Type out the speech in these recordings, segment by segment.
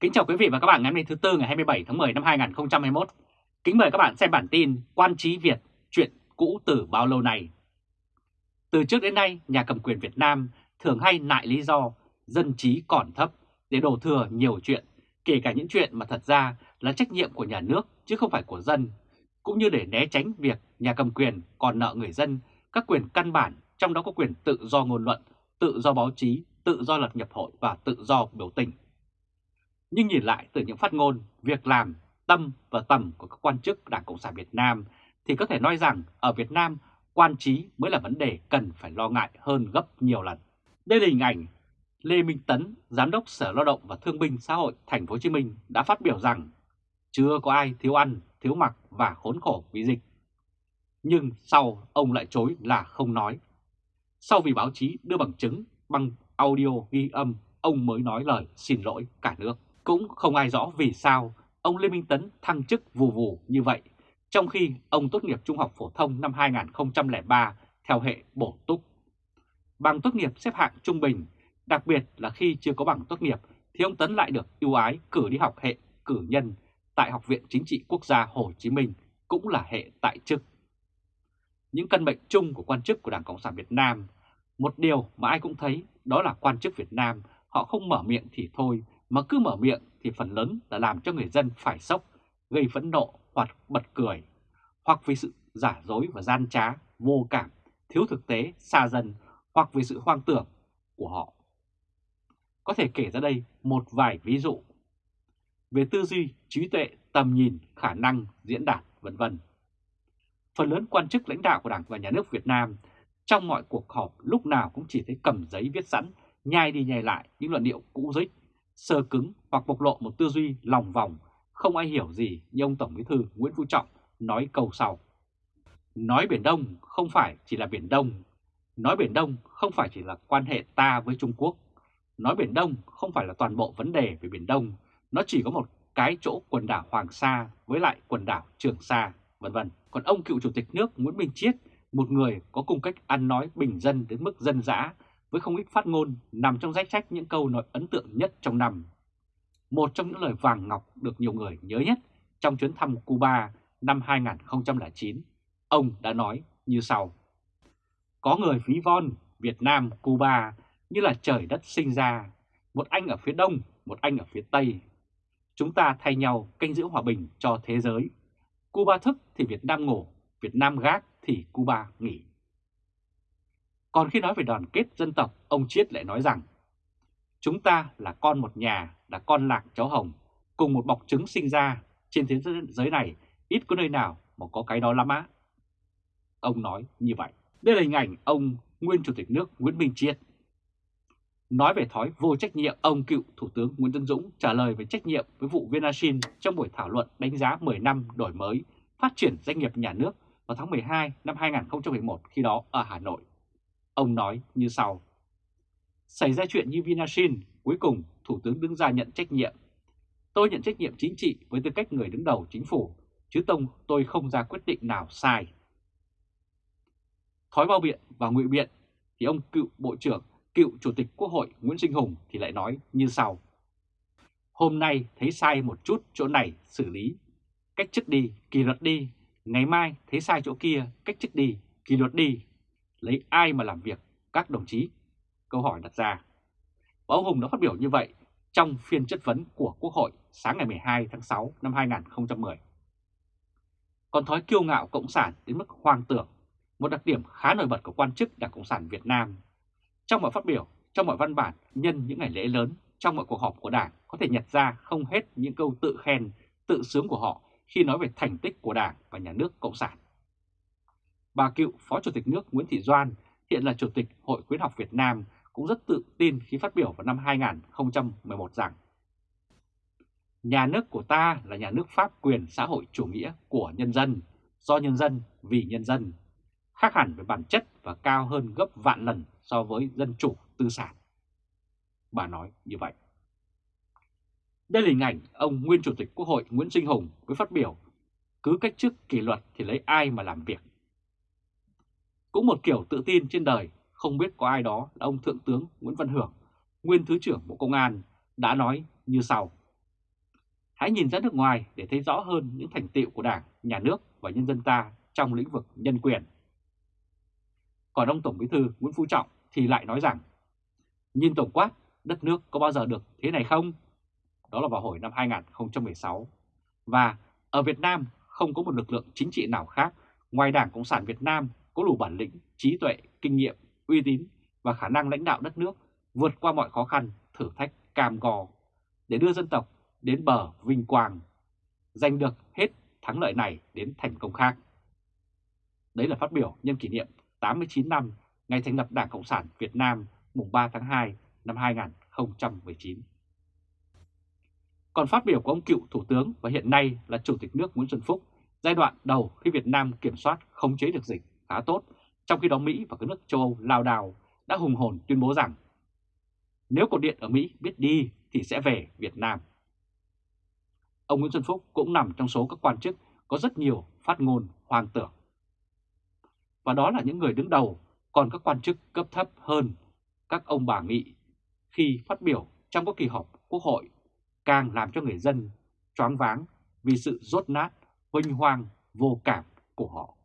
Kính chào quý vị và các bạn ngày hôm nay thứ Tư ngày 27 tháng 10 năm 2021. Kính mời các bạn xem bản tin Quan trí Việt, chuyện cũ từ bao lâu nay. Từ trước đến nay, nhà cầm quyền Việt Nam thường hay nại lý do dân trí còn thấp để đổ thừa nhiều chuyện, kể cả những chuyện mà thật ra là trách nhiệm của nhà nước chứ không phải của dân, cũng như để né tránh việc nhà cầm quyền còn nợ người dân các quyền căn bản, trong đó có quyền tự do ngôn luận, tự do báo chí, tự do lập nhập hội và tự do biểu tình. Nhưng nhìn lại từ những phát ngôn, việc làm, tâm và tầm của các quan chức Đảng Cộng sản Việt Nam thì có thể nói rằng ở Việt Nam quan trí mới là vấn đề cần phải lo ngại hơn gấp nhiều lần. Đây là hình ảnh Lê Minh Tấn, Giám đốc Sở Lao động và Thương binh Xã hội Thành phố Hồ Chí Minh đã phát biểu rằng chưa có ai thiếu ăn, thiếu mặc và khốn khổ vì dịch. Nhưng sau ông lại chối là không nói. Sau vì báo chí đưa bằng chứng bằng audio ghi âm, ông mới nói lời xin lỗi cả nước. Cũng không ai rõ vì sao ông Lê Minh Tấn thăng chức vù vù như vậy, trong khi ông tốt nghiệp trung học phổ thông năm 2003 theo hệ bổ túc. Bằng tốt nghiệp xếp hạng trung bình, đặc biệt là khi chưa có bằng tốt nghiệp thì ông Tấn lại được ưu ái cử đi học hệ cử nhân tại Học viện Chính trị Quốc gia Hồ Chí Minh cũng là hệ tại chức. Những căn bệnh chung của quan chức của Đảng Cộng sản Việt Nam, một điều mà ai cũng thấy đó là quan chức Việt Nam họ không mở miệng thì thôi mà cứ mở miệng thì phần lớn là làm cho người dân phải sốc, gây phẫn nộ hoặc bật cười, hoặc vì sự giả dối và gian trá, vô cảm, thiếu thực tế, xa dần, hoặc vì sự hoang tưởng của họ. Có thể kể ra đây một vài ví dụ về tư duy, trí tuệ, tầm nhìn, khả năng, diễn đạt, vân vân. Phần lớn quan chức lãnh đạo của Đảng và Nhà nước Việt Nam trong mọi cuộc họp lúc nào cũng chỉ thấy cầm giấy viết sẵn, nhai đi nhai lại những luận điệu cũ dích, sơ cứng hoặc bộc lộ một tư duy lòng vòng, không ai hiểu gì như ông Tổng Bí thư Nguyễn Phú Trọng nói câu sau. Nói Biển Đông không phải chỉ là Biển Đông, nói Biển Đông không phải chỉ là quan hệ ta với Trung Quốc, nói Biển Đông không phải là toàn bộ vấn đề về Biển Đông, nó chỉ có một cái chỗ quần đảo Hoàng Sa với lại quần đảo Trường Sa, vân vân. Còn ông cựu chủ tịch nước Nguyễn Minh Chiết, một người có cung cách ăn nói bình dân đến mức dân dã với không ít phát ngôn nằm trong danh sách những câu nói ấn tượng nhất trong năm. Một trong những lời vàng ngọc được nhiều người nhớ nhất trong chuyến thăm Cuba năm 2009, ông đã nói như sau. Có người ví von Việt Nam, Cuba như là trời đất sinh ra, một anh ở phía đông, một anh ở phía tây. Chúng ta thay nhau canh giữ hòa bình cho thế giới. Cuba thức thì Việt Nam ngủ, Việt Nam gác thì Cuba nghỉ. Còn khi nói về đoàn kết dân tộc, ông Chiết lại nói rằng Chúng ta là con một nhà, là con lạc cháu hồng, cùng một bọc trứng sinh ra, trên thế giới này ít có nơi nào mà có cái đó lắm á. Ông nói như vậy. Đây là hình ảnh ông nguyên Chủ tịch nước Nguyễn Minh Chiết. Nói về thói vô trách nhiệm, ông cựu Thủ tướng Nguyễn Tân Dũng trả lời về trách nhiệm với vụ Vinashin trong buổi thảo luận đánh giá 10 năm đổi mới, phát triển doanh nghiệp nhà nước vào tháng 12 năm 2011 khi đó ở Hà Nội. Ông nói như sau. Xảy ra chuyện như Vinashin, cuối cùng Thủ tướng đứng ra nhận trách nhiệm. Tôi nhận trách nhiệm chính trị với tư cách người đứng đầu chính phủ, chứ tông tôi không ra quyết định nào sai. Thói bao biện và ngụy biện thì ông cựu Bộ trưởng, cựu Chủ tịch Quốc hội Nguyễn Sinh Hùng thì lại nói như sau. Hôm nay thấy sai một chút chỗ này xử lý, cách chức đi, kỷ luật đi, ngày mai thấy sai chỗ kia, cách chức đi, kỷ luật đi, lấy ai mà làm việc các đồng chí? Câu hỏi đặt ra. Và ông Hùng đã phát biểu như vậy trong phiên chất vấn của Quốc hội sáng ngày 12 tháng 6 năm 2010. Còn thói kiêu ngạo Cộng sản đến mức hoang tưởng, một đặc điểm khá nổi bật của quan chức Đảng Cộng sản Việt Nam. Trong mọi phát biểu, trong mọi văn bản, nhân những ngày lễ lớn, trong mọi cuộc họp của Đảng có thể nhặt ra không hết những câu tự khen, tự sướng của họ khi nói về thành tích của Đảng và Nhà nước Cộng sản. Bà cựu Phó Chủ tịch nước Nguyễn Thị Doan, hiện là Chủ tịch Hội Khuyến học Việt Nam, cũng rất tự tin khi phát biểu vào năm 2011 rằng Nhà nước của ta là nhà nước pháp quyền xã hội chủ nghĩa của nhân dân, do nhân dân, vì nhân dân, khác hẳn về bản chất và cao hơn gấp vạn lần so với dân chủ tư sản. Bà nói như vậy. Đây là hình ảnh ông nguyên Chủ tịch Quốc hội Nguyễn Sinh Hùng với phát biểu cứ cách chức kỷ luật thì lấy ai mà làm việc. Cũng một kiểu tự tin trên đời, không biết có ai đó là ông Thượng tướng Nguyễn Văn Hưởng, nguyên Thứ trưởng Bộ Công an, đã nói như sau. Hãy nhìn ra nước ngoài để thấy rõ hơn những thành tiệu của Đảng, Nhà nước và nhân dân ta trong lĩnh vực nhân quyền. Còn ông Tổng Bí thư Nguyễn Phú Trọng thì lại nói rằng, nhìn tổng quát, đất nước có bao giờ được thế này không? Đó là vào hồi năm 2016. Và ở Việt Nam không có một lực lượng chính trị nào khác ngoài Đảng Cộng sản Việt Nam có đủ bản lĩnh, trí tuệ, kinh nghiệm, uy tín và khả năng lãnh đạo đất nước vượt qua mọi khó khăn, thử thách cam go để đưa dân tộc đến bờ vinh quang, giành được hết thắng lợi này đến thành công khác. Đấy là phát biểu nhân kỷ niệm 89 năm ngày thành lập Đảng Cộng sản Việt Nam mùng 3 tháng 2 năm 2019. Còn phát biểu của ông cựu Thủ tướng và hiện nay là Chủ tịch nước Nguyễn Xuân Phúc giai đoạn đầu khi Việt Nam kiểm soát không chế được dịch khá tốt, trong khi đó Mỹ và các nước châu Âu lao đào đã hùng hồn tuyên bố rằng nếu cột điện ở Mỹ biết đi thì sẽ về Việt Nam. Ông Nguyễn Xuân Phúc cũng nằm trong số các quan chức có rất nhiều phát ngôn hoang tưởng. Và đó là những người đứng đầu, còn các quan chức cấp thấp hơn các ông bà nghị khi phát biểu trong các kỳ họp quốc hội càng làm cho người dân choáng váng vì sự rốt nát, huynh hoang, vô cảm của họ.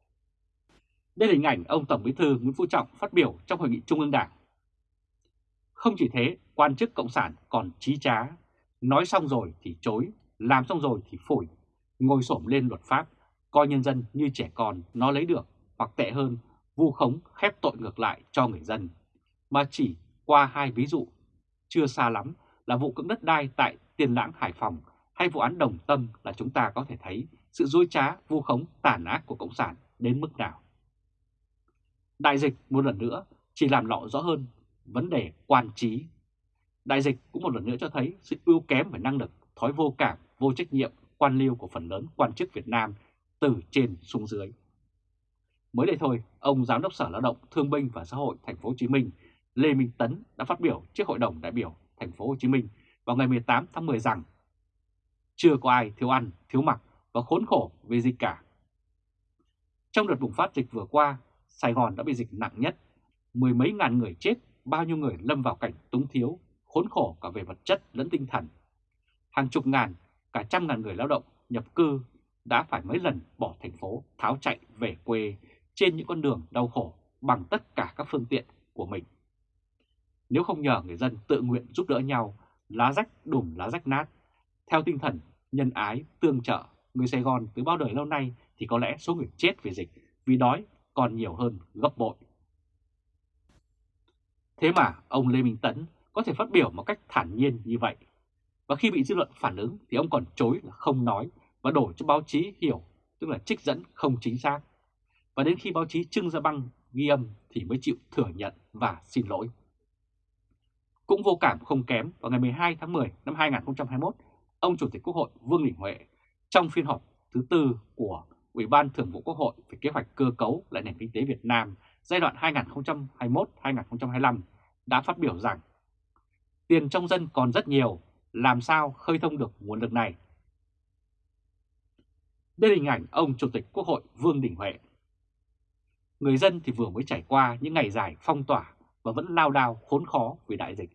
Đây là hình ảnh ông Tổng Bí thư Nguyễn Phú Trọng phát biểu trong Hội nghị Trung ương Đảng. Không chỉ thế, quan chức Cộng sản còn trí trá, nói xong rồi thì chối, làm xong rồi thì phổi, ngồi xổm lên luật pháp, coi nhân dân như trẻ con nó lấy được, hoặc tệ hơn, vu khống khép tội ngược lại cho người dân. Mà chỉ qua hai ví dụ, chưa xa lắm là vụ cưỡng đất đai tại Tiền Lãng Hải Phòng hay vụ án Đồng Tâm là chúng ta có thể thấy sự dối trá, vu khống, tàn ác của Cộng sản đến mức nào. Đại dịch một lần nữa chỉ làm lộ rõ hơn vấn đề quan trí. Đại dịch cũng một lần nữa cho thấy sự ưu kém về năng lực, thói vô cảm, vô trách nhiệm, quan liêu của phần lớn quan chức Việt Nam từ trên xuống dưới. Mới đây thôi, ông Giám đốc Sở Lao động Thương binh và Xã hội Thành phố Hồ Chí Minh Lê Minh Tấn đã phát biểu trước Hội đồng đại biểu Thành phố Hồ Chí Minh vào ngày 18 tháng 10 rằng chưa có ai thiếu ăn, thiếu mặc và khốn khổ vì dịch cả. Trong đợt bùng phát dịch vừa qua, Sài Gòn đã bị dịch nặng nhất, mười mấy ngàn người chết, bao nhiêu người lâm vào cảnh túng thiếu, khốn khổ cả về vật chất lẫn tinh thần. Hàng chục ngàn, cả trăm ngàn người lao động nhập cư đã phải mấy lần bỏ thành phố tháo chạy về quê trên những con đường đau khổ bằng tất cả các phương tiện của mình. Nếu không nhờ người dân tự nguyện giúp đỡ nhau, lá rách đùm lá rách nát, theo tinh thần nhân ái, tương trợ, người Sài Gòn từ bao đời lâu nay thì có lẽ số người chết vì dịch, vì đói còn nhiều hơn gấp bội. Thế mà ông Lê Minh Tấn có thể phát biểu một cách thản nhiên như vậy. Và khi bị dư luận phản ứng thì ông còn chối là không nói và đổ cho báo chí hiểu, tức là trích dẫn không chính xác. Và đến khi báo chí trưng ra băng ghi âm thì mới chịu thừa nhận và xin lỗi. Cũng vô cảm không kém, vào ngày 12 tháng 10 năm 2021, ông Chủ tịch Quốc hội Vương Đình Huệ trong phiên họp thứ tư của Ủy ban Thường vụ Quốc hội về kế hoạch cơ cấu lại nền kinh tế Việt Nam giai đoạn 2021-2025 đã phát biểu rằng tiền trong dân còn rất nhiều, làm sao khơi thông được nguồn lực này? Đây là hình ảnh ông Chủ tịch Quốc hội Vương Đình Huệ. Người dân thì vừa mới trải qua những ngày dài phong tỏa và vẫn lao đao khốn khó vì đại dịch,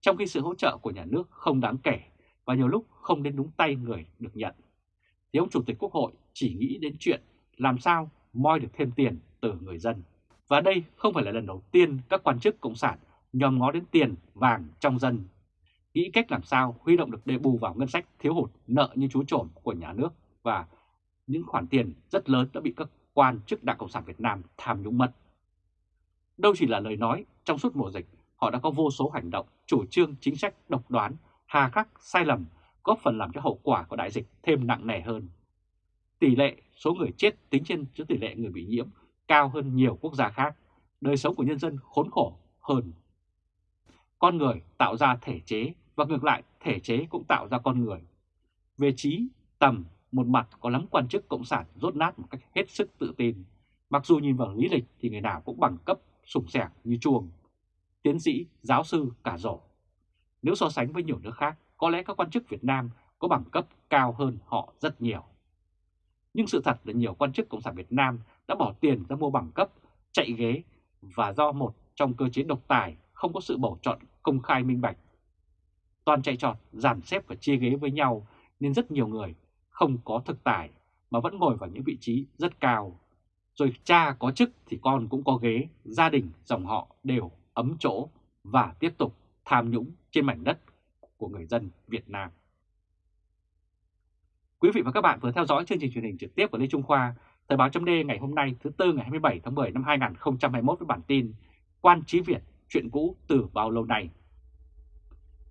trong khi sự hỗ trợ của nhà nước không đáng kể và nhiều lúc không đến đúng tay người được nhận. Thì ông Chủ tịch Quốc hội chỉ nghĩ đến chuyện làm sao moi được thêm tiền từ người dân. Và đây không phải là lần đầu tiên các quan chức Cộng sản nhòm ngó đến tiền vàng trong dân, nghĩ cách làm sao huy động được để bù vào ngân sách thiếu hụt nợ như chú trộm của nhà nước và những khoản tiền rất lớn đã bị các quan chức Đảng Cộng sản Việt Nam tham nhũng mất. Đâu chỉ là lời nói, trong suốt mùa dịch, họ đã có vô số hành động, chủ trương, chính sách độc đoán, hà khắc, sai lầm, góp phần làm cho hậu quả của đại dịch thêm nặng nề hơn. Tỷ lệ số người chết tính trên cho tỷ lệ người bị nhiễm cao hơn nhiều quốc gia khác, đời sống của nhân dân khốn khổ hơn. Con người tạo ra thể chế và ngược lại thể chế cũng tạo ra con người. Về trí, tầm, một mặt có lắm quan chức cộng sản rốt nát một cách hết sức tự tin. Mặc dù nhìn vào lý lịch thì người nào cũng bằng cấp sủng sẻng như chuồng. Tiến sĩ, giáo sư cả rổ. Nếu so sánh với nhiều nước khác, có lẽ các quan chức Việt Nam có bằng cấp cao hơn họ rất nhiều. Nhưng sự thật là nhiều quan chức Cộng sản Việt Nam đã bỏ tiền ra mua bằng cấp, chạy ghế và do một trong cơ chế độc tài không có sự bầu chọn công khai minh bạch. Toàn chạy trọt, dàn xếp và chia ghế với nhau nên rất nhiều người không có thực tài mà vẫn ngồi vào những vị trí rất cao. Rồi cha có chức thì con cũng có ghế, gia đình, dòng họ đều ấm chỗ và tiếp tục tham nhũng trên mảnh đất của người dân Việt Nam. Quý vị và các bạn vừa theo dõi chương trình truyền hình trực tiếp của Lê Trung Khoa, Thời báo chấm ngày hôm nay thứ Tư ngày 27 tháng 10 năm 2021 với bản tin Quan trí Việt, chuyện cũ từ bao lâu nay.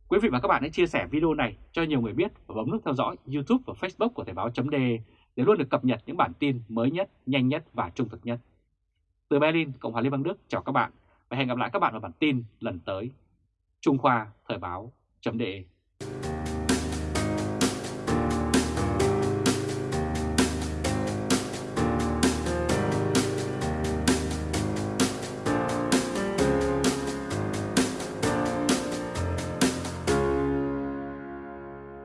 Quý vị và các bạn hãy chia sẻ video này cho nhiều người biết và bấm nút theo dõi YouTube và Facebook của Thời báo chấm để luôn được cập nhật những bản tin mới nhất, nhanh nhất và trung thực nhất. Từ Berlin, Cộng hòa Liên bang Đức chào các bạn và hẹn gặp lại các bạn vào bản tin lần tới. Trung Khoa Thời báo chấm